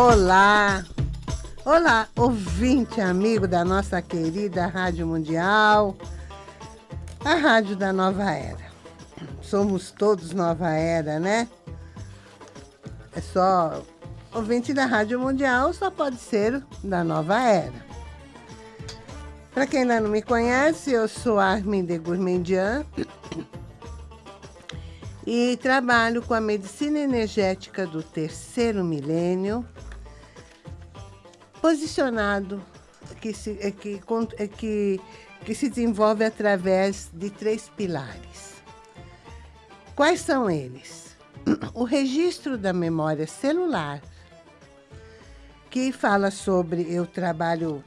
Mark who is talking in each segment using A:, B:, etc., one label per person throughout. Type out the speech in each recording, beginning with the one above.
A: Olá! Olá, ouvinte amigo da nossa querida Rádio Mundial, a Rádio da Nova Era. Somos todos Nova Era, né? É só ouvinte da Rádio Mundial, só pode ser da Nova Era. Para quem ainda não me conhece, eu sou Armin de Gourmandian e trabalho com a medicina energética do terceiro milênio, posicionado que se, é que, é que, que se desenvolve através de três pilares. Quais são eles? O registro da memória celular, que fala sobre, eu trabalho,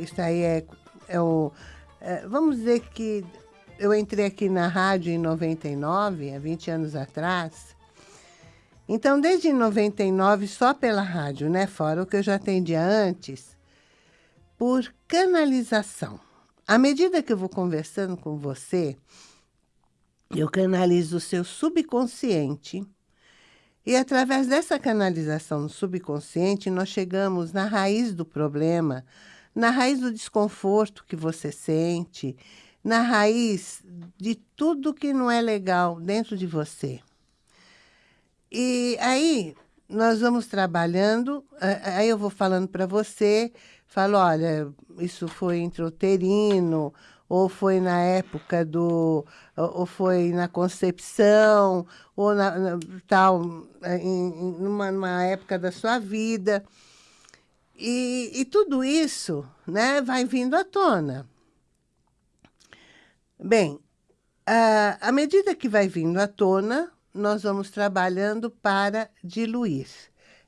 A: isso aí é é o, é, vamos dizer que eu entrei aqui na rádio em 99, há 20 anos atrás. Então, desde 99, só pela rádio, né? Fora o que eu já atendia antes, por canalização. À medida que eu vou conversando com você, eu canalizo o seu subconsciente. E através dessa canalização no subconsciente, nós chegamos na raiz do problema, na raiz do desconforto que você sente, na raiz de tudo que não é legal dentro de você. E aí nós vamos trabalhando, aí eu vou falando para você, falo, olha, isso foi intrauterino, ou foi na época do, ou foi na concepção, ou na, na tal, em, numa, numa época da sua vida. E, e tudo isso né, vai vindo à tona. Bem, à medida que vai vindo à tona, nós vamos trabalhando para diluir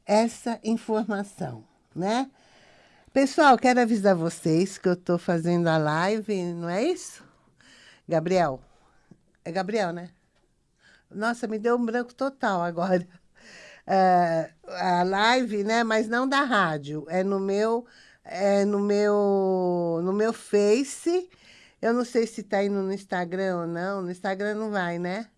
A: essa informação, né? Pessoal, quero avisar vocês que eu estou fazendo a live, não é isso? Gabriel. É Gabriel, né? Nossa, me deu um branco total agora uh, a live, né? Mas não da rádio. É no meu, é no meu, no meu Face. Eu não sei se está indo no Instagram ou não. No Instagram não vai, né?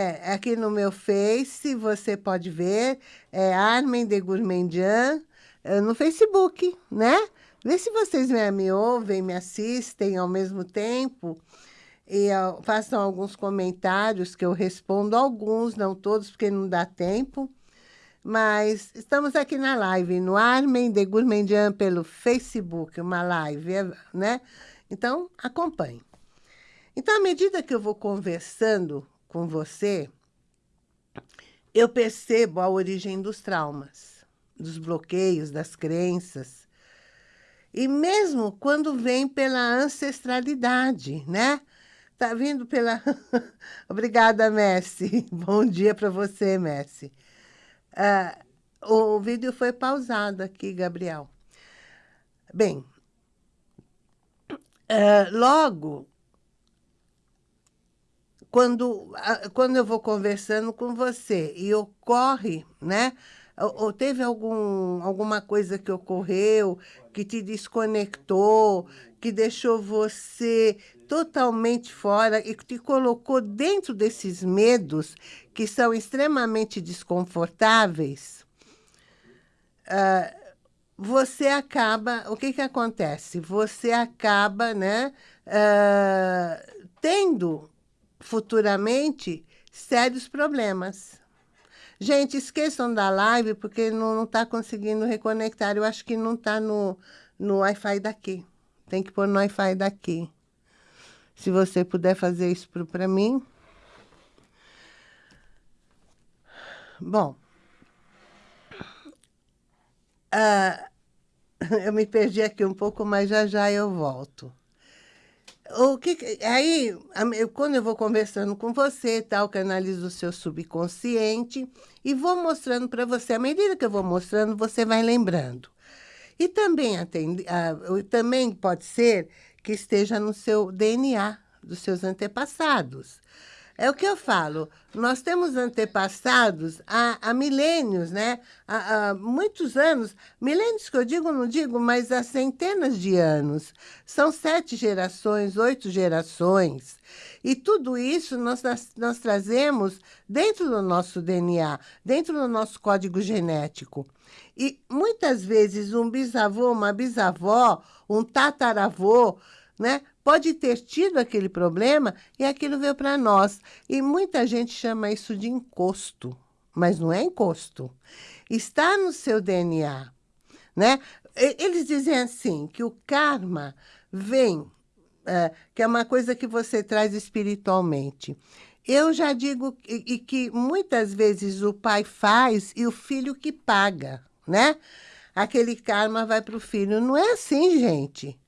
A: É, aqui no meu Face você pode ver, é Armin de Gourmandian, é, no Facebook, né? Vê se vocês me, me ouvem, me assistem ao mesmo tempo e uh, façam alguns comentários que eu respondo alguns, não todos, porque não dá tempo. Mas estamos aqui na live, no Armen de Gourmandian pelo Facebook, uma live, né? Então, acompanhe. Então, à medida que eu vou conversando com você, eu percebo a origem dos traumas, dos bloqueios, das crenças. E mesmo quando vem pela ancestralidade, né? Tá vindo pela... Obrigada, Messi. Bom dia para você, Messi. Ah, o vídeo foi pausado aqui, Gabriel. Bem, ah, logo, quando, quando eu vou conversando com você e ocorre, né? Ou teve algum, alguma coisa que ocorreu, que te desconectou, que deixou você totalmente fora e te colocou dentro desses medos que são extremamente desconfortáveis, uh, você acaba... O que, que acontece? Você acaba né, uh, tendo futuramente sérios problemas. Gente, esqueçam da live, porque não está conseguindo reconectar. Eu acho que não está no, no Wi-Fi daqui. Tem que pôr no Wi-Fi daqui. Se você puder fazer isso para mim. Bom. Uh, eu me perdi aqui um pouco, mas já já eu volto o que, aí, quando eu vou conversando com você, tal, canalizo o seu subconsciente e vou mostrando para você. À medida que eu vou mostrando, você vai lembrando. E também, atende, também pode ser que esteja no seu DNA, dos seus antepassados. É o que eu falo. Nós temos antepassados há, há milênios, né? Há, há, muitos anos. Milênios que eu digo, não digo, mas há centenas de anos. São sete gerações, oito gerações. E tudo isso nós, nós trazemos dentro do nosso DNA, dentro do nosso código genético. E muitas vezes um bisavô, uma bisavó, um tataravô, né? Pode ter tido aquele problema e aquilo veio para nós. E muita gente chama isso de encosto, mas não é encosto. Está no seu DNA, né? Eles dizem assim, que o karma vem, é, que é uma coisa que você traz espiritualmente. Eu já digo e, que muitas vezes o pai faz e o filho que paga, né? Aquele karma vai para o filho. Não é assim, gente.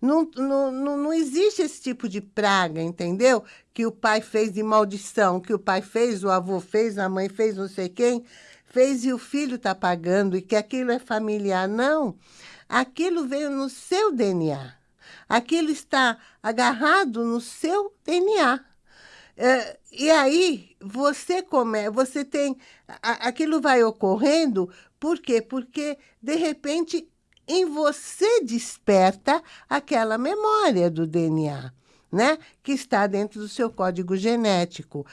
A: Não, não, não, existe esse tipo de praga, entendeu? Que o pai fez de maldição, que o pai fez, o avô fez, a mãe fez, não sei quem, fez e o filho está pagando e que aquilo é familiar. Não, aquilo veio no seu DNA. Aquilo está agarrado no seu DNA. É, e aí, você come, você tem... aquilo vai ocorrendo, por quê? Porque, de repente, em você desperta aquela memória do DNA, né? Que está dentro do seu código genético.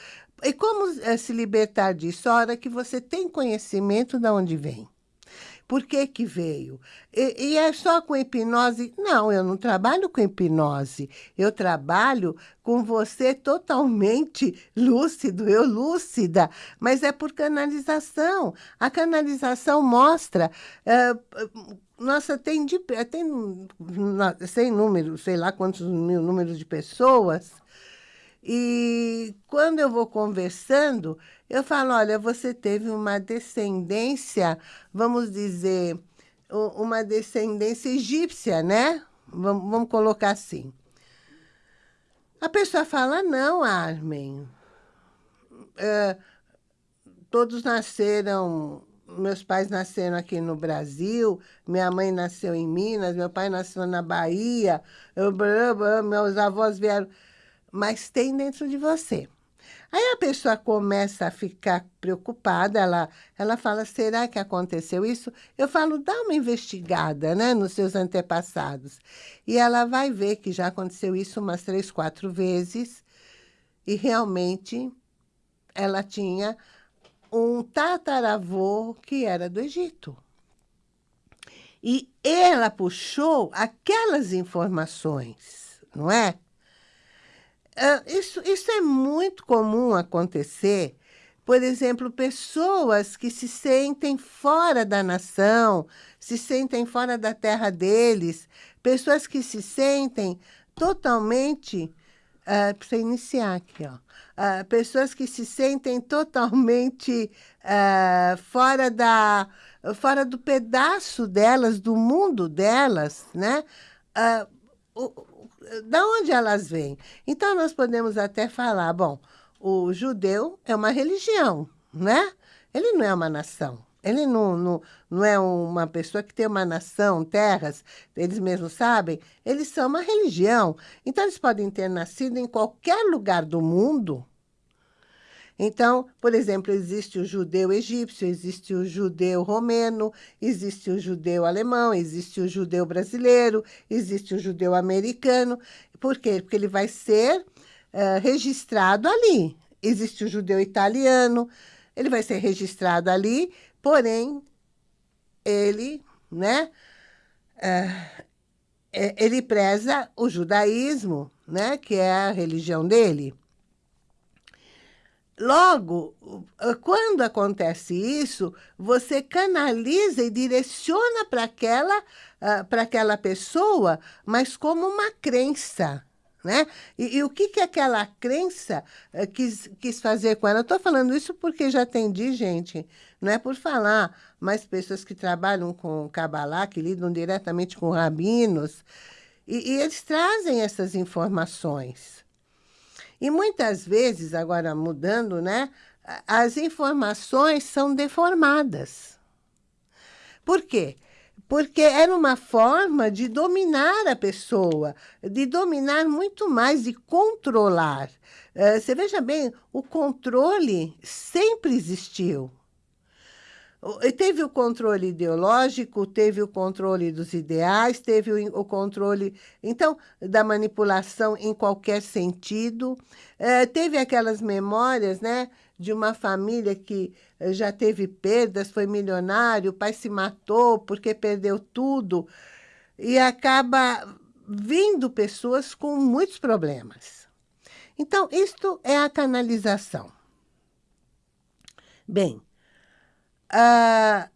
A: E como é, se libertar disso? Hora que você tem conhecimento de onde vem. Por que que veio? E, e, é só com hipnose? Não, eu não trabalho com hipnose. Eu trabalho com você totalmente lúcido, eu lúcida, mas é por canalização. A canalização mostra... É, nossa, tem, de, tem sem número, sei lá quantos mil números de pessoas e quando eu vou conversando, eu falo, olha, você teve uma descendência, vamos dizer, uma descendência egípcia, né? Vamos, vamos colocar assim. A pessoa fala, não, Armin, é, todos nasceram, meus pais nasceram aqui no Brasil, minha mãe nasceu em Minas, meu pai nasceu na Bahia, eu, meus avós vieram mas tem dentro de você. Aí a pessoa começa a ficar preocupada, ela, ela fala, será que aconteceu isso? Eu falo, dá uma investigada né, nos seus antepassados. E ela vai ver que já aconteceu isso umas três, quatro vezes, e realmente ela tinha um tataravô que era do Egito. E ela puxou aquelas informações, não é? Uh, isso, isso é muito comum acontecer. Por exemplo, pessoas que se sentem fora da nação, se sentem fora da terra deles, pessoas que se sentem totalmente, uh, para iniciar aqui, ó, uh, pessoas que se sentem totalmente uh, fora, da, fora do pedaço delas, do mundo delas, né? Uh, da onde elas vêm. Então, nós podemos até falar, bom, o judeu é uma religião, né? Ele não é uma nação. Ele não, não, não é uma pessoa que tem uma nação, terras, eles mesmos sabem. Eles são uma religião. Então, eles podem ter nascido em qualquer lugar do mundo, então, por exemplo, existe o judeu egípcio, existe o judeu romeno, existe o judeu alemão, existe o judeu brasileiro, existe o judeu americano. Por quê? Porque ele vai ser uh, registrado ali. Existe o judeu italiano, ele vai ser registrado ali, porém, ele, né, uh, ele preza o judaísmo, né, que é a religião dele. Logo, quando acontece isso, você canaliza e direciona para aquela, uh, aquela pessoa, mas como uma crença. Né? E, e o que, que aquela crença uh, quis, quis fazer com ela? Eu estou falando isso porque já atendi gente, não é por falar, mas pessoas que trabalham com Kabbalah, que lidam diretamente com rabinos, e, e eles trazem essas informações. E muitas vezes, agora mudando, né, as informações são deformadas. Por quê? porque era uma forma de dominar a pessoa, de dominar muito mais, de controlar. Uh, você veja bem, o controle sempre existiu. Teve o controle ideológico, teve o controle dos ideais, teve o, controle, então, da manipulação em qualquer sentido. É, teve aquelas memórias, né, de uma família que eh, já teve perdas, foi milionário, o pai se matou porque perdeu tudo. E acaba vindo pessoas com muitos problemas. Então, isto é a canalização. Bem, ah,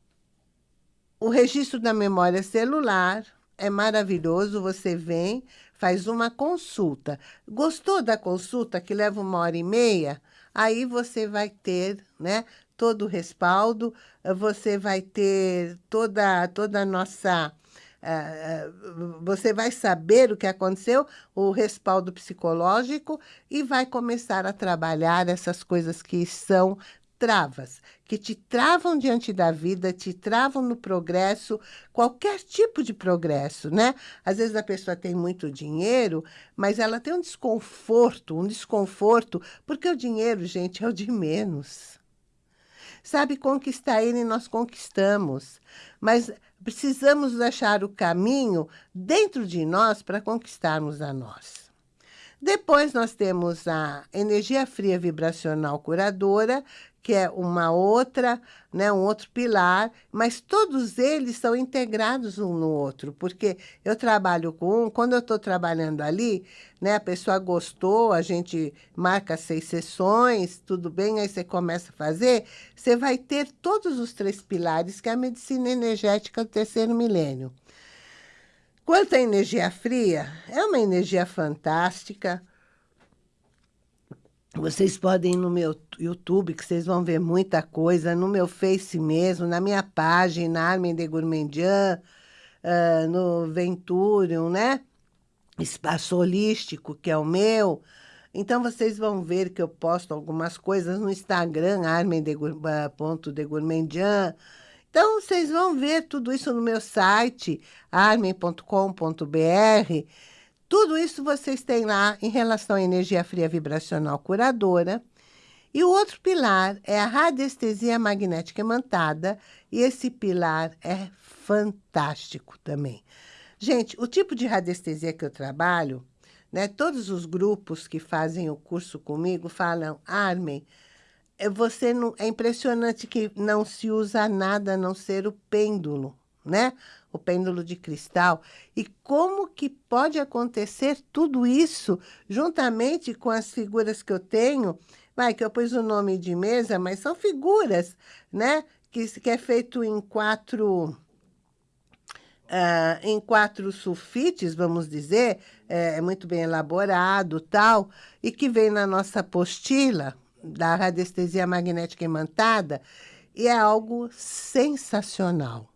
A: o registro da memória celular é maravilhoso. Você vem, faz uma consulta. Gostou da consulta, que leva uma hora e meia? Aí você vai ter né, todo o respaldo, você vai ter toda, toda a nossa... Uh, você vai saber o que aconteceu, o respaldo psicológico, e vai começar a trabalhar essas coisas que são travas, que te travam diante da vida, te travam no progresso, qualquer tipo de progresso, né? Às vezes a pessoa tem muito dinheiro, mas ela tem um desconforto, um desconforto, porque o dinheiro, gente, é o de menos. Sabe, conquistar ele nós conquistamos, mas precisamos achar o caminho dentro de nós para conquistarmos a nós. Depois nós temos a energia fria vibracional curadora, que é uma outra, né, um outro pilar, mas todos eles são integrados um no outro, porque eu trabalho com um, quando eu estou trabalhando ali, né, a pessoa gostou, a gente marca seis sessões, tudo bem, aí você começa a fazer, você vai ter todos os três pilares que é a medicina energética do terceiro milênio. Quanto à energia fria, é uma energia fantástica, vocês podem ir no meu YouTube, que vocês vão ver muita coisa, no meu Face mesmo, na minha página, Armin de Gourmandian, uh, no Venturium, né? Espaço Holístico, que é o meu. Então, vocês vão ver que eu posto algumas coisas no Instagram, armendegourmandian. Então, vocês vão ver tudo isso no meu site, armen.com.br. Tudo isso vocês têm lá em relação à energia fria vibracional curadora. E o outro pilar é a radiestesia magnética imantada, e esse pilar é fantástico também. Gente, o tipo de radiestesia que eu trabalho, né, todos os grupos que fazem o curso comigo falam, Armin, é, você não, é impressionante que não se usa nada a não ser o pêndulo né? O pêndulo de cristal. E como que pode acontecer tudo isso juntamente com as figuras que eu tenho? Vai, que eu pus o nome de mesa, mas são figuras, né? Que, que é feito em quatro... Uh, em quatro sulfites, vamos dizer, é, é muito bem elaborado, tal, e que vem na nossa apostila da radiestesia magnética imantada, e é algo sensacional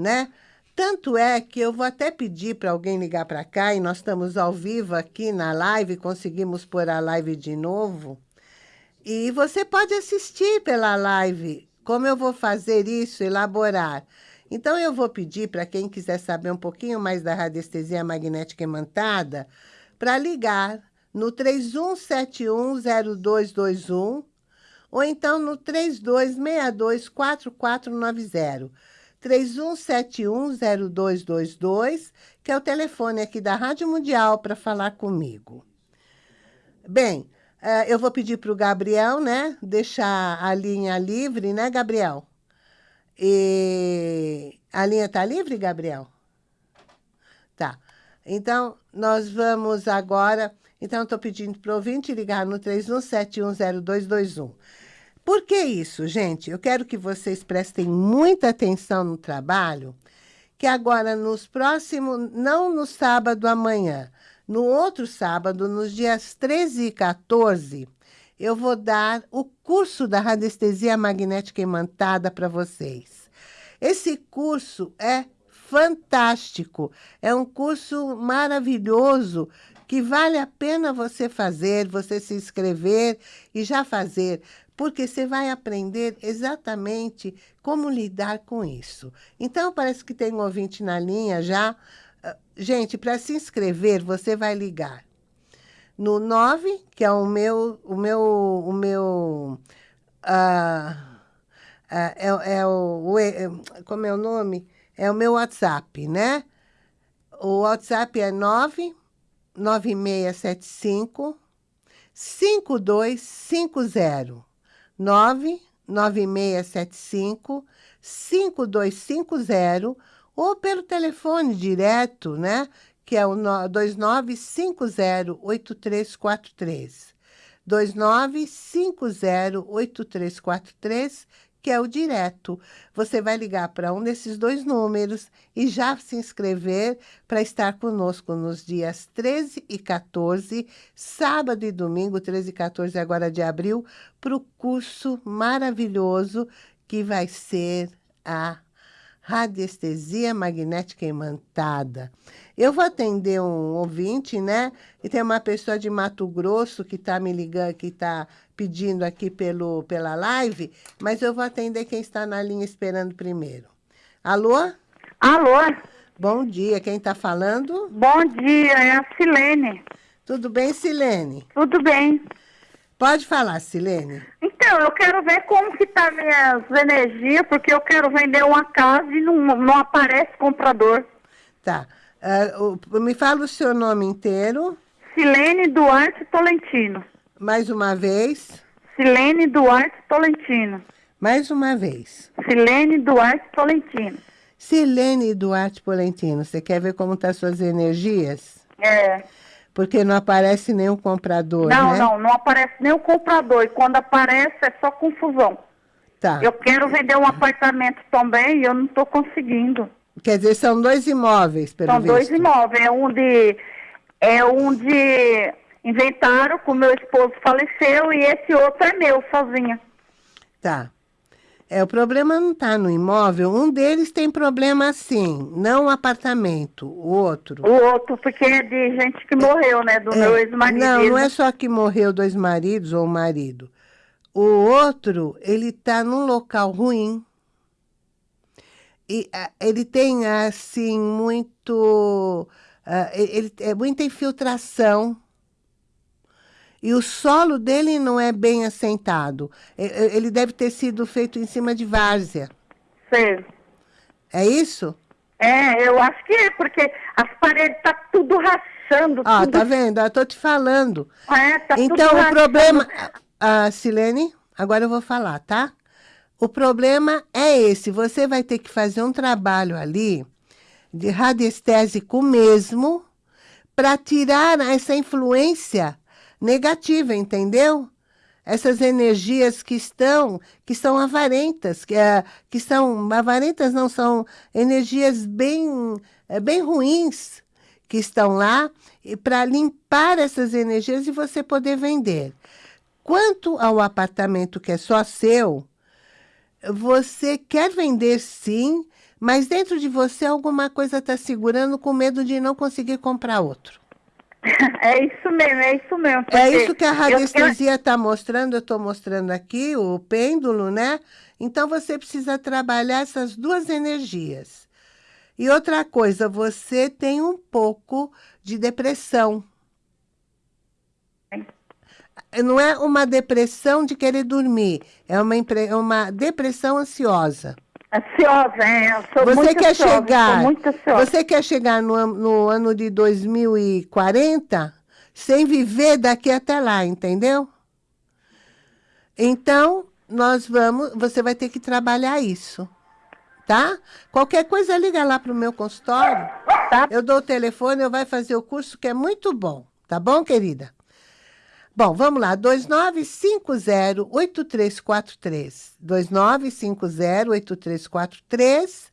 A: né? Tanto é que eu vou até pedir para alguém ligar para cá, e nós estamos ao vivo aqui na live, conseguimos pôr a live de novo. E você pode assistir pela live, como eu vou fazer isso, elaborar. Então, eu vou pedir para quem quiser saber um pouquinho mais da radiestesia magnética imantada, para ligar no 31710221 ou então no 32624490. 31710222, que é o telefone aqui da Rádio Mundial para falar comigo. Bem, eh, eu vou pedir para o Gabriel, né, deixar a linha livre, né, Gabriel? E a linha está livre, Gabriel? Tá. Então, nós vamos agora... Então, estou pedindo para o ouvinte ligar no 31710221. Por que isso, gente? Eu quero que vocês prestem muita atenção no trabalho, que agora nos próximos, não no sábado amanhã, no outro sábado, nos dias 13 e 14, eu vou dar o curso da radiestesia magnética imantada para vocês. Esse curso é fantástico, é um curso maravilhoso que vale a pena você fazer, você se inscrever e já fazer, porque você vai aprender exatamente como lidar com isso. Então, parece que tem um ouvinte na linha já. Ah, gente, para se inscrever, você vai ligar no 9, que é o meu, o meu, o meu, uh, uh, é, é o, o, é, como é o nome? É o meu WhatsApp, né? O WhatsApp é 9 9675 5250. 99675 5250 ou pelo telefone direto, né? Que é o 29508343. 29508343 que é o direto. Você vai ligar para um desses dois números e já se inscrever para estar conosco nos dias 13 e 14, sábado e domingo, 13 e 14 agora de abril, para o curso maravilhoso que vai ser a radiestesia magnética imantada. Eu vou atender um ouvinte, né? E tem uma pessoa de Mato Grosso que está me ligando, que está pedindo aqui pelo, pela live, mas eu vou atender quem está na linha esperando primeiro. Alô?
B: Alô?
A: Bom dia, quem está falando?
B: Bom dia, é a Silene.
A: Tudo bem, Silene?
B: Tudo bem.
A: Pode falar, Silene.
B: Então, eu quero ver como que tá minhas energias, porque eu quero vender uma casa e não, não aparece comprador.
A: Tá. Uh, me fala o seu nome inteiro.
B: Silene Duarte Tolentino.
A: Mais uma vez.
B: Silene Duarte Tolentino.
A: Mais uma vez.
B: Silene Duarte Tolentino.
A: Silene Duarte Tolentino, você quer ver como estão tá suas energias?
B: É.
A: Porque não aparece nenhum comprador,
B: Não,
A: né?
B: não, não aparece nenhum comprador. E quando aparece é só confusão.
A: Tá.
B: Eu quero vender um apartamento também e eu não estou conseguindo.
A: Quer dizer, são dois imóveis, pelo
B: São
A: visto.
B: dois imóveis. É um de... É um de inventaram com meu esposo faleceu e esse outro é meu, sozinha.
A: Tá. É, o problema não está no imóvel. Um deles tem problema sim, não o apartamento, o outro.
B: O outro, porque é de gente que morreu, né? Do
A: É,
B: meu ex-marido.
A: Não, não é só que morreu dois maridos ou um marido. O outro, ele está num local ruim. E ah, ele tem, assim, muito... ah, ele, é muita infiltração. E o solo dele não é bem assentado. Ele deve ter sido feito em cima de várzea.
B: Sei.
A: É isso?
B: É, eu acho que é, porque as paredes tá tudo rachando.
A: Ah,
B: tudo...
A: tá vendo? Eu tô te falando.
B: É, tá tudo
A: Então, o
B: rachando.
A: problema... Ah, Silene, agora eu vou falar, tá? O problema é esse. Você vai ter que fazer um trabalho ali de radiestésico mesmo para tirar essa influência negativa, entendeu? Essas energias que estão, que são avarentas, que, é, que são, avarentas não, são energias bem, é, bem ruins que estão lá, e para limpar essas energias e você poder vender. Quanto ao apartamento que é só seu, você quer vender sim, mas dentro de você alguma coisa está segurando com medo de não conseguir comprar outro.
B: É isso mesmo, é isso mesmo.
A: É isso que a radiestesia está mostrando, eu estou mostrando aqui, o pêndulo, né? Então, você precisa trabalhar essas duas energias. E outra coisa, você tem um pouco de depressão. Não é uma depressão de querer dormir, é uma, é uma depressão ansiosa.
B: Ansiosa, é. Eu sou
A: Você
B: muito
A: quer
B: ansiosa,
A: chegar,
B: muito ansiosa.
A: você quer chegar no, no ano de 2040 sem viver daqui até lá, entendeu? Então, nós vamos, você vai ter que trabalhar isso, tá? Qualquer coisa, liga lá para o meu consultório,
B: Tá?
A: eu dou o telefone, eu vai fazer o curso que é muito bom, tá bom, querida? Bom, vamos lá, 2950-8343. 2950-8343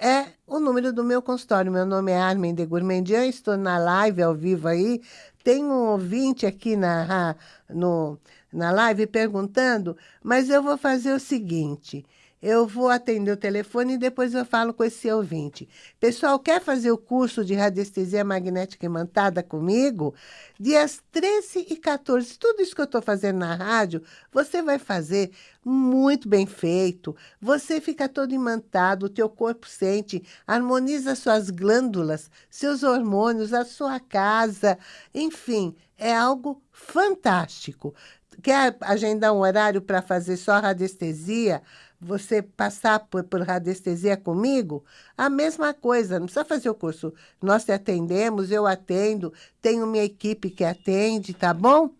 A: é o número do meu consultório. Meu nome é Armin de Gourmandian, estou na live ao vivo aí. Tem um ouvinte aqui na, no, na live perguntando, mas eu vou fazer o seguinte, eu vou atender o telefone e depois eu falo com esse ouvinte. Pessoal, quer fazer o curso de radiestesia magnética imantada comigo? Dias 13 e 14, tudo isso que eu estou fazendo na rádio, você vai fazer muito bem feito. Você fica todo imantado, o teu corpo sente, harmoniza suas glândulas, seus hormônios, a sua casa, enfim, é algo fantástico. Quer agendar um horário para fazer só radiestesia? Você passar por, por radiestesia comigo, a mesma coisa, não precisa fazer o curso. Nós te atendemos, eu atendo, tenho minha equipe que atende, tá bom?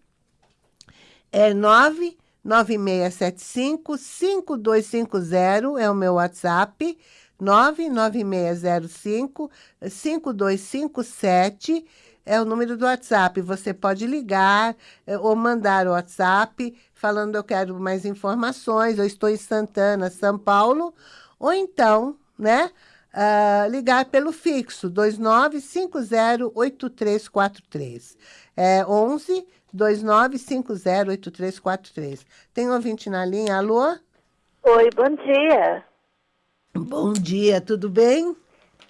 A: É 99675 5250 é o meu WhatsApp, 99605 5257 é o número do WhatsApp. Você pode ligar é, ou mandar o WhatsApp falando eu quero mais informações, eu estou em Santana, São Paulo, ou então, né, uh, ligar pelo fixo 29508343. É 11 29508343. Tem ouvinte na linha, alô?
B: Oi, bom dia.
A: Bom dia, tudo bem?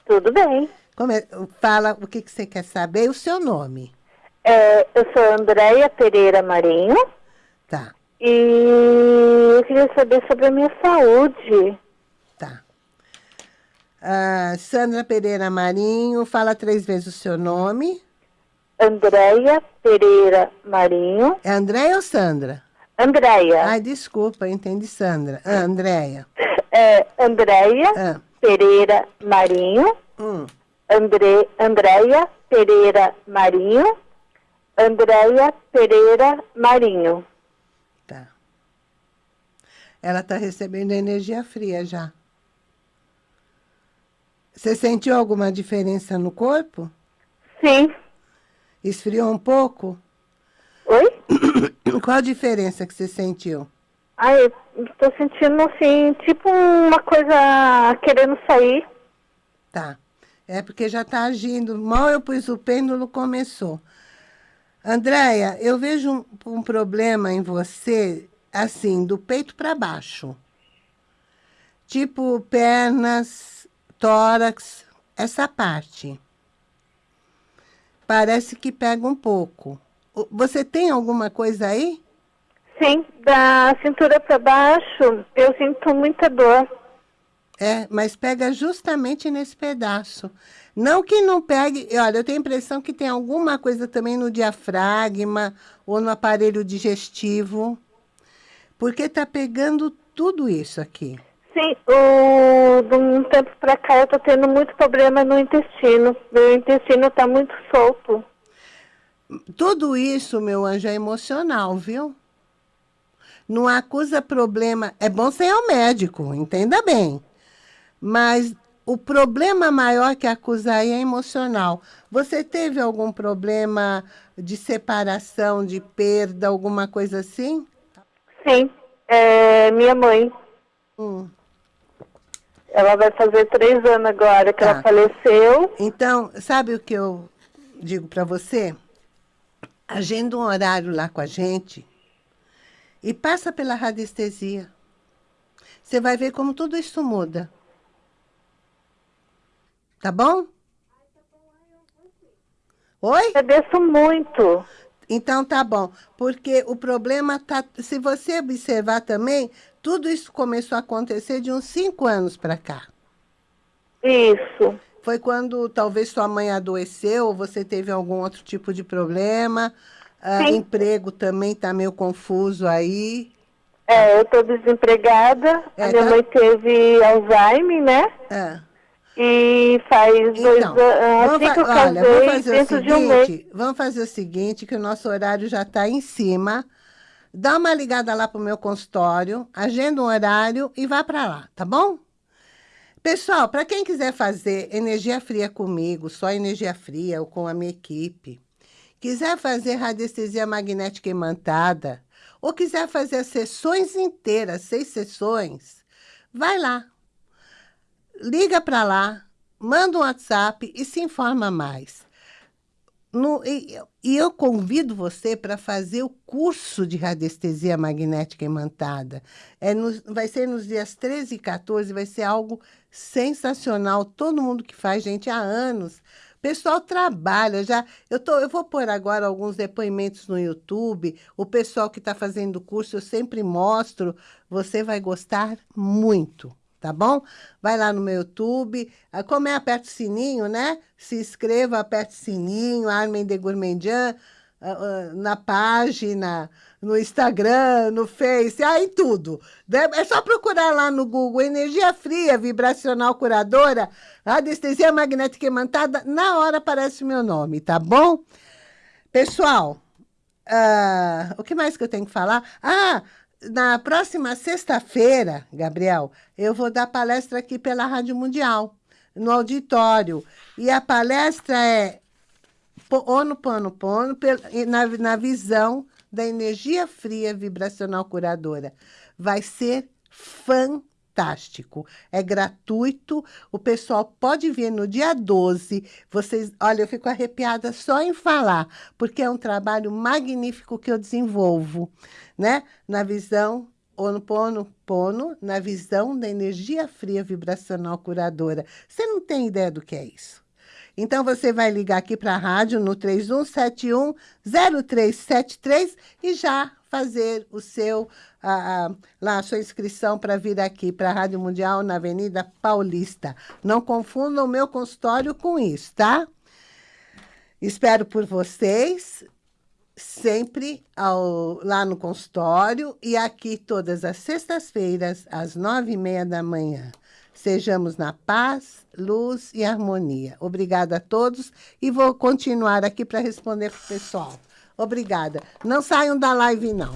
B: Tudo bem.
A: Fala o que, que você quer saber e o seu nome.
B: É, eu sou Andréia Pereira Marinho.
A: Tá.
B: E eu queria saber sobre a minha saúde.
A: Tá. Uh, Sandra Pereira Marinho, fala três vezes o seu nome.
B: Andréia Pereira Marinho.
A: É Andréia ou Sandra?
B: Andréia.
A: Ai, desculpa, entendi Sandra. Ah, Andréia.
B: É, Andréia ah. Pereira Marinho. Hum. André, Andréia Pereira Marinho. Andréia Pereira Marinho.
A: Tá. Ela está recebendo energia fria já. Você sentiu alguma diferença no corpo?
B: Sim.
A: Esfriou um pouco?
B: Oi?
A: Qual a diferença que você sentiu?
B: Ai, estou sentindo assim, tipo uma coisa querendo sair.
A: Tá. É porque já está agindo. Mal eu pus o pêndulo, começou. Andréia, eu vejo um, um problema em você, assim, do peito para baixo. Tipo pernas, tórax, essa parte. Parece que pega um pouco. Você tem alguma coisa aí?
B: Sim, da cintura para baixo eu sinto muita dor.
A: É, mas pega justamente nesse pedaço. Não que não pegue... Olha, eu tenho a impressão que tem alguma coisa também no diafragma ou no aparelho digestivo. Porque está pegando tudo isso aqui.
B: Sim, o, de um tempo para cá eu estou tendo muito problema no intestino. Meu intestino está muito solto.
A: Tudo isso, meu anjo, é emocional, viu? Não acusa problema. É bom ser o médico, entenda bem. Mas o problema maior que acusa aí é emocional. Você teve algum problema de separação, de perda, alguma coisa assim?
B: Sim, é minha mãe. Hum. Ela vai fazer três anos agora que tá. ela faleceu.
A: Então, sabe o que eu digo para você? Agenda um horário lá com a gente e passa pela radiestesia. Você vai ver como tudo isso muda. Tá bom? Oi?
B: Agradeço muito.
A: Então tá bom, porque o problema tá, se você observar também, tudo isso começou a acontecer de uns cinco anos para cá.
B: Isso.
A: Foi quando talvez sua mãe adoeceu, ou você teve algum outro tipo de problema, ah, emprego também tá meio confuso aí.
B: É, eu tô desempregada, é, a minha tá... mãe teve Alzheimer, né? É. E faz então, dois anos, assim que eu olha,
A: vamos fazer o seguinte, um Vamos fazer o seguinte, que o nosso horário já está em cima. Dá uma ligada lá para o meu consultório, agenda um horário e vá para lá, tá bom? Pessoal, para quem quiser fazer energia fria comigo, só energia fria ou com a minha equipe, quiser fazer radiestesia magnética imantada, ou quiser fazer as sessões inteiras, seis sessões, vai lá, liga para lá, manda um WhatsApp e se informa mais. no, e, e, eu convido você para fazer o curso de radiestesia magnética imantada. É no, vai ser nos dias 13 e 14, vai ser algo sensacional. Todo mundo que faz, gente, há anos. O pessoal trabalha já. Eu, tô, eu vou pôr agora alguns depoimentos no YouTube. O pessoal que está fazendo o curso, eu sempre mostro. Você vai gostar muito tá bom? Vai lá no meu YouTube, ah, como é, aperta o sininho, né? Se inscreva, aperta o sininho, Armin de Gourmandian, ah, ah, na página, no Instagram, no Face, aí tudo. É só procurar lá no Google, energia fria, vibracional curadora, anestesia magnética imantada, na hora aparece o meu nome, tá bom? Pessoal, uh, o que mais que eu tenho que falar? Ah, na próxima sexta-feira, Gabriel, eu vou dar palestra aqui pela Rádio Mundial, no auditório. E a palestra é Ono Pono Pono, na, na visão da energia fria vibracional curadora. Vai ser fantástico fantástico, é gratuito, o pessoal pode vir no dia 12, vocês, olha, eu fico arrepiada só em falar, porque é um trabalho magnífico que eu desenvolvo, né? Na visão Pono Pono, na visão da energia fria vibracional curadora. Você não tem ideia do que é isso. Então, você vai ligar aqui para a rádio no 3171-0373 e já fazer o seu, a, a, lá, a sua inscrição para vir aqui para a Rádio Mundial na Avenida Paulista. Não confundam o meu consultório com isso, tá? Espero por vocês sempre ao, lá no consultório e aqui todas as sextas-feiras, às nove e meia da manhã. Sejamos na paz, luz e harmonia. Obrigada a todos e vou continuar aqui para responder para o pessoal. Obrigada. Não saiam da live, não.